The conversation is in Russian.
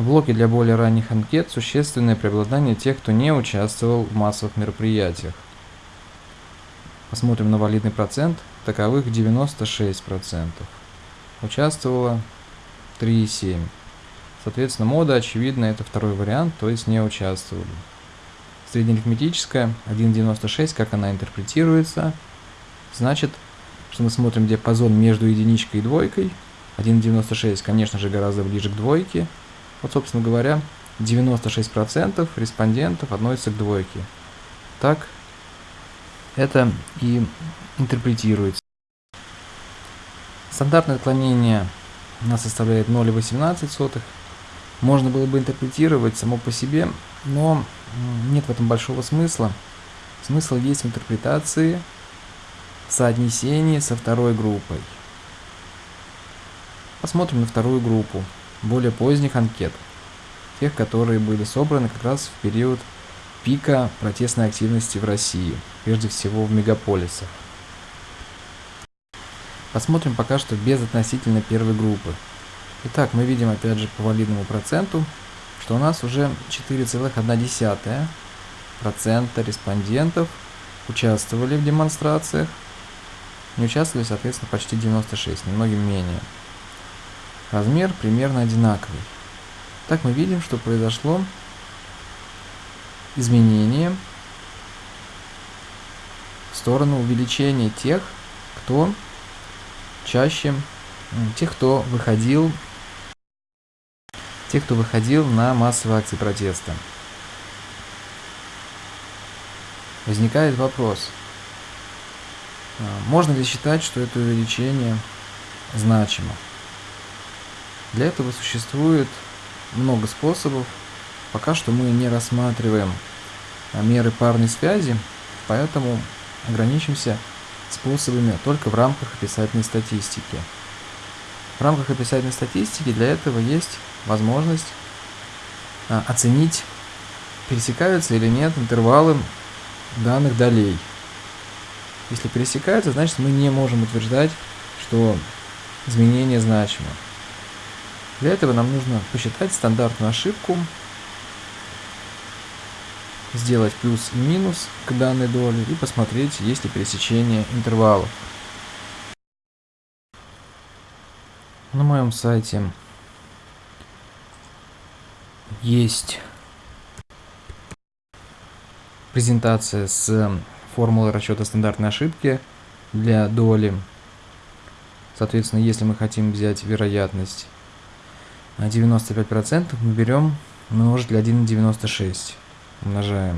В блоке для более ранних анкет существенное преобладание тех, кто не участвовал в массовых мероприятиях. Посмотрим на валидный процент. Таковых 96%. Участвовало 3,7%. Соответственно, мода, очевидно, это второй вариант, то есть не участвовали. Среднеарифметическая 1,96, как она интерпретируется, значит, что мы смотрим диапазон между единичкой и двойкой. 1,96, конечно же, гораздо ближе к двойке. Вот, собственно говоря, 96% респондентов относятся к двойке. Так, это и интерпретируется. Стандартное отклонение у нас составляет 0,18. Можно было бы интерпретировать само по себе, но нет в этом большого смысла. Смысл есть в интерпретации соотнесении со второй группой. Посмотрим на вторую группу, более поздних анкет, тех, которые были собраны как раз в период пика протестной активности в России, прежде всего в мегаполисах. Посмотрим пока что без относительно первой группы. Итак, мы видим опять же по валидному проценту, что у нас уже 4,1% респондентов участвовали в демонстрациях. Не участвовали, соответственно, почти 96, немногим менее. Размер примерно одинаковый. Так мы видим, что произошло изменение в сторону увеличения тех, кто чаще, тех, кто выходил, тех, кто выходил на массовые акции протеста. Возникает вопрос, а, можно ли считать, что это увеличение значимо? Для этого существует много способов. Пока что мы не рассматриваем а, меры парной связи, поэтому ограничимся способами только в рамках описательной статистики. В рамках описательной статистики для этого есть возможность а, оценить, пересекаются или нет интервалы данных долей. Если пересекаются, значит мы не можем утверждать, что изменение значимо. Для этого нам нужно посчитать стандартную ошибку, сделать плюс и минус к данной доле и посмотреть, есть ли пересечение интервалов. На моем сайте есть презентация с формулой расчета стандартной ошибки для доли. Соответственно, если мы хотим взять вероятность 95% мы берем умножитель 1,96. Умножаем